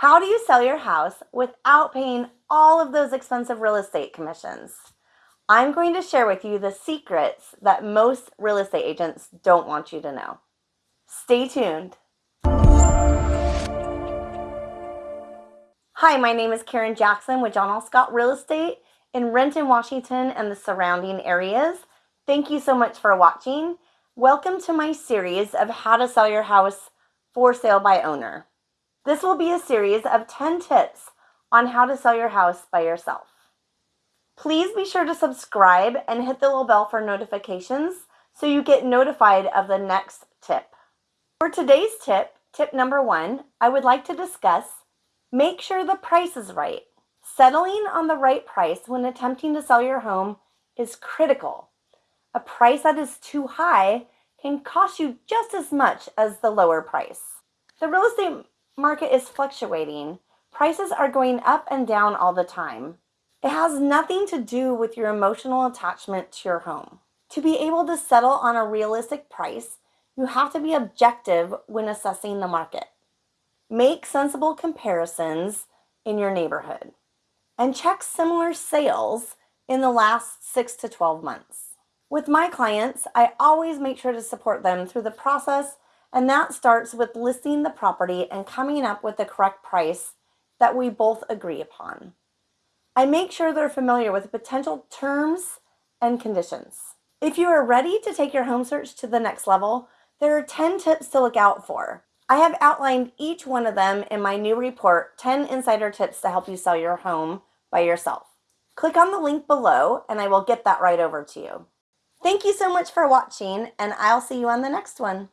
How do you sell your house without paying all of those expensive real estate commissions? I'm going to share with you the secrets that most real estate agents don't want you to know. Stay tuned. Hi, my name is Karen Jackson with John L. Scott Real Estate in Renton, Washington, and the surrounding areas. Thank you so much for watching. Welcome to my series of how to sell your house for sale by owner. This will be a series of 10 tips on how to sell your house by yourself. Please be sure to subscribe and hit the little bell for notifications so you get notified of the next tip. For today's tip, tip number one, I would like to discuss make sure the price is right. Settling on the right price when attempting to sell your home is critical. A price that is too high can cost you just as much as the lower price. The real estate market is fluctuating. Prices are going up and down all the time. It has nothing to do with your emotional attachment to your home. To be able to settle on a realistic price, you have to be objective when assessing the market. Make sensible comparisons in your neighborhood and check similar sales in the last six to 12 months. With my clients, I always make sure to support them through the process and that starts with listing the property and coming up with the correct price that we both agree upon. I make sure they're familiar with potential terms and conditions. If you are ready to take your home search to the next level, there are 10 tips to look out for. I have outlined each one of them in my new report, 10 Insider Tips to Help You Sell Your Home by Yourself. Click on the link below and I will get that right over to you. Thank you so much for watching and I'll see you on the next one.